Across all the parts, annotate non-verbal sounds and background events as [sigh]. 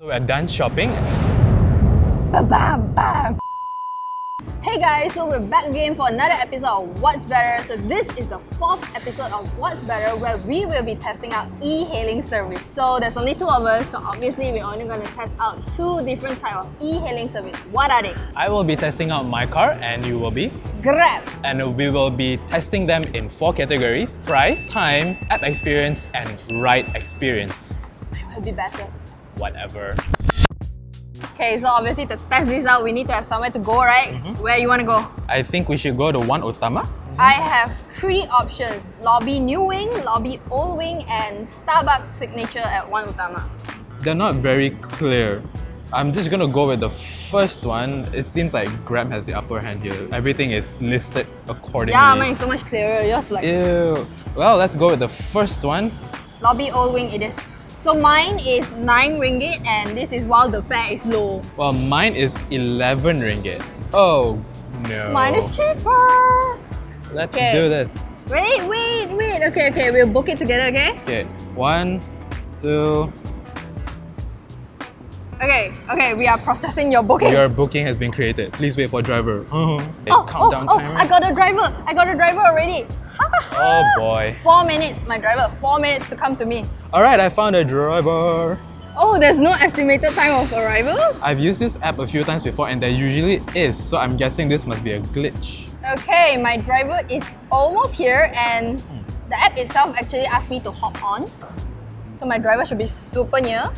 So we're done shopping. Bam, bam, bam. Hey guys, so we're back again for another episode of What's Better. So this is the fourth episode of What's Better where we will be testing out e-hailing service. So there's only two of us, so obviously we're only going to test out two different type of e-hailing service. What are they? I will be testing out MyCar and you will be? Grab. And we will be testing them in four categories. Price, time, app experience and ride experience. I will be better. Whatever. Okay, so obviously to test this out, we need to have somewhere to go, right? Mm-hmm. Where you want to go? I think we should go to One Utama. I have three options. Lobby New Wing, Lobby Old Wing, and Starbucks Signature at One Utama. They're not very clear. I'm just gonna go with the first one. It seems like Grab has the upper hand here. Everything is listed accordingly. Yeah, mine is so much clearer. Yours like Ew. Well, let's go with the first one. Lobby Old Wing it is. So mine is 9 ringgit and this is while the fare is low. Well, mine is 11 ringgit. Oh, no. Mine is cheaper. Let's Okay. do this. Wait, wait, wait. Okay, okay, we'll book it together, okay? Okay, one, two. Okay, okay, we are processing your booking. Your booking has been created. Please wait for driver. Okay, oh, oh, countdown oh, timer. I got a driver. I got a driver already. [laughs] Oh boy. Four minutes, my driver. Four minutes to come to me. Alright, I found a driver. Oh, there's no estimated time of arrival? I've used this app a few times before and there usually is, so I'm guessing this must be a glitch. Okay, my driver is almost here and hmm. the app itself actually asked me to hop on. So my driver should be super near.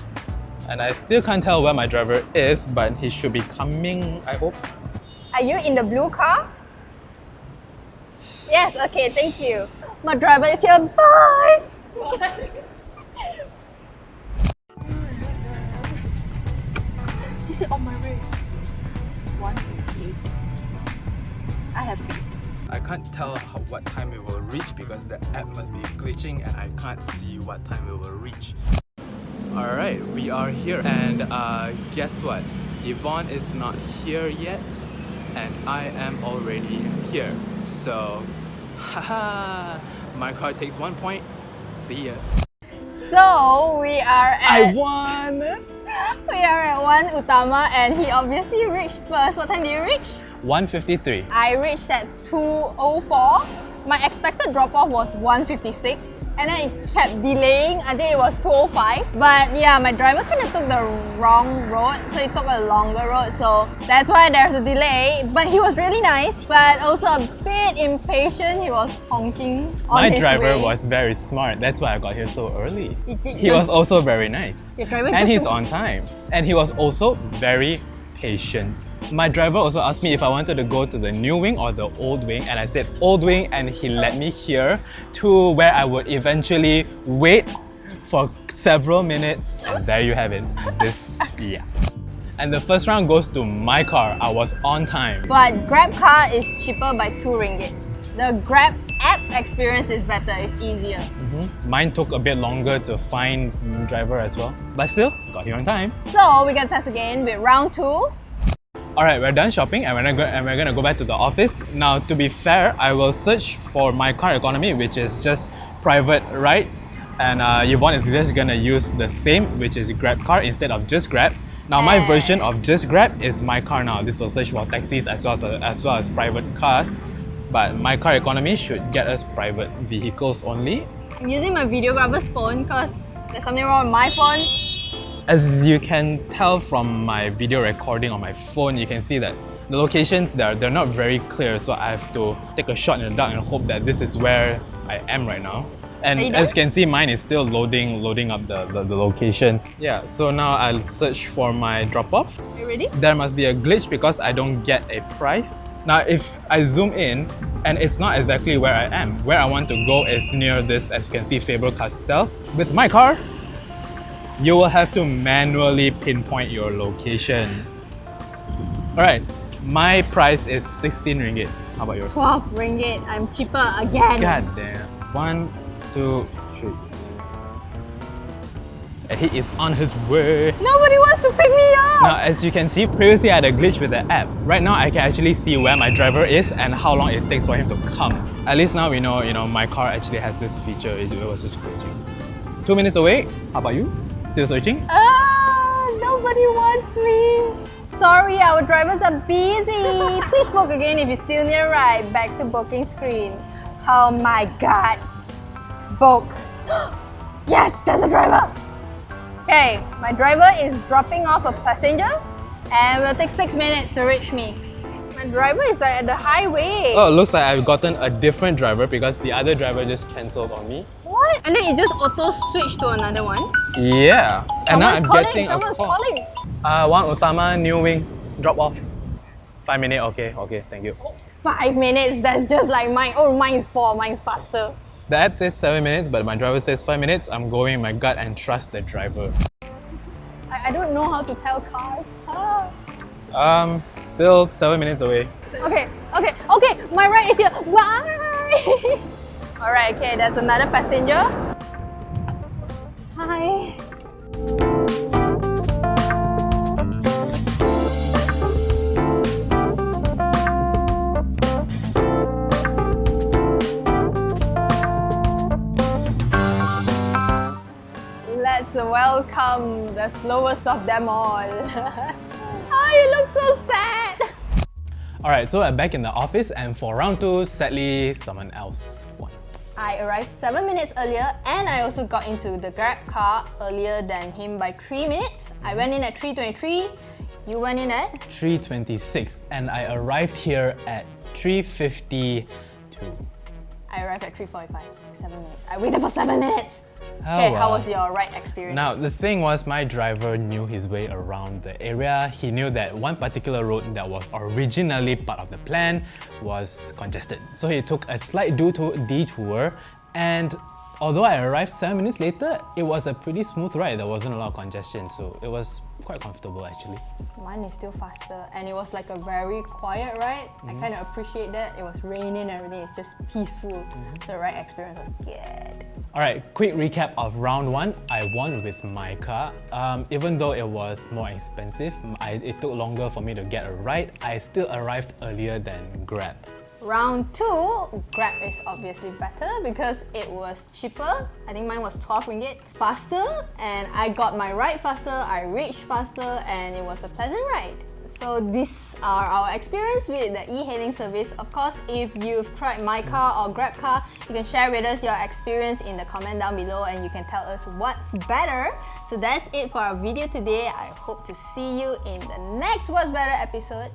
And I still can't tell where my driver is, but he should be coming, I hope. Are you in the blue car? Yes, okay, thank you. My driver is here. Bye! [laughs] He said on my way. 158. I have faith. I can't tell how, what time it will reach because the app must be glitching and I can't see what time it will reach. Alright, we are here and uh, guess what? Yvonne is not here yet and I am already here. So, [laughs] haha, MyCar takes one point. See ya. So we are at... I won! [laughs] we are at one Utama and he obviously reached first. What time did you reach? 153. I reached at 2.04. My expected drop-off was 1.56 and then it kept delaying until it was 2.05. But yeah, my driver kind of took the wrong road, so he took a longer road. So that's why there's a delay. But he was really nice, but also a bit impatient. He was honking on My his driver way. was very smart. That's why I got here so early. Did- He was also very nice. Your driver And he's on time. And he was also very patient. My driver also asked me if I wanted to go to the new wing or the old wing and I said old wing and he led me here to where I would eventually wait for several minutes and there you have it. This, [laughs] yeah. And the first round goes to MyCar. I was on time. But Grab car is cheaper by 2 ringgit. The Grab app experience is better, it's easier. Mhm. Mine took a bit longer to find driver as well. But still, got here on time. So we can test again with round 2. Alright, we're done shopping and we're, gonna go, and we're gonna go back to the office. Now, to be fair, I will search for MyCar economy, which is just private rides. And uh, Yvonne is just gonna use the same, which is Grab car instead of just Grab. Now, my version of just Grab is MyCar now. This will search for taxis as well as, as well as private cars. But MyCar economy should get us private vehicles only. I'm using my videographer's phone because there's something wrong with my phone. As you can tell from my video recording on my phone, you can see that the locations there they're not very clear, so I have to take a shot in the dark and hope that this is where I am right now. And you as you can see, mine is still loading, loading up the, the, the location. Yeah, so now I'll search for my drop-off. You ready? There must be a glitch because I don't get a price. Now, if I zoom in, and it's not exactly where I am, where I want to go is near this, as you can see, Faber-Castell. With MyCar, you will have to manually pinpoint your location. Alright, my price is 16 ringgit. How about yours? 12 ringgit. I'm cheaper again. God damn. One, two, three. And he is on his way. Nobody wants to pick me up. Now, as you can see, previously I had a glitch with the app. Right now, I can actually see where my driver is and how long it takes for him to come. At least now we know, you know, MyCar actually has this feature. It was just glitching. Two minutes away. How about you? Still searching? Ah, Nobody wants me. Sorry, our drivers are busy. Please book again if you're still a ride. Back to booking screen. Oh my god. Book. [gasps] yes, there's a driver. Okay, my driver is dropping off a passenger and will take 6 minutes to reach me. My driver is like at the highway. Oh, looks like I've gotten a different driver because the other driver just cancelled on me. What? And then it just auto switched to another one. Yeah. and now Someone's I'm calling, getting someone's a call. calling. Uh, one Utama, new wing, drop off. Five minutes, okay, okay, thank you. Five minutes, that's just like mine. Oh, mine is four, mine's faster. The app says seven minutes, but my driver says five minutes. I'm going my gut and trust the driver. I, I don't know how to tell cars. Ah. Um, still seven minutes away. Okay, okay, okay, my ride is here. Bye! [laughs] Alright, okay, there's another passenger. Hi. Let's welcome the slowest of them all. [laughs] oh, you look so sad. Alright, so I'm back in the office and for round two, sadly, someone else won. I arrived 7 minutes earlier and I also got into the Grab car earlier than him by 3 minutes. I went in at 3.23, you went in at 3.26 and I arrived here at 3.52. I arrived at 3.45, 7 minutes. I waited for 7 minutes! Oh, okay, how was your ride experience? Now, the thing was my driver knew his way around the area. He knew that one particular road that was originally part of the plan was congested. So he took a slight detour and although I arrived 7 minutes later, it was a pretty smooth ride. There wasn't a lot of congestion, so it was quite comfortable actually. Mine is still faster and it was like a very quiet ride. Mm-hmm. I kind of appreciate that. It was raining and everything, it's just peaceful. Mm-hmm. So the ride experience was good. Alright, quick recap of round one. I won with MyCar. Um, even though it was more expensive, I, it took longer for me to get a ride, I still arrived earlier than Grab. Round 2, Grab is obviously better because it was cheaper. I think mine was 12 ringgit. Faster and I got my ride faster, I reached faster and it was a pleasant ride. So these are our experience with the e-hailing service. Of course, if you've tried MyCar or Grab car, you can share with us your experience in the comment down below and you can tell us what's better. So that's it for our video today. I hope to see you in the next What's Better episode.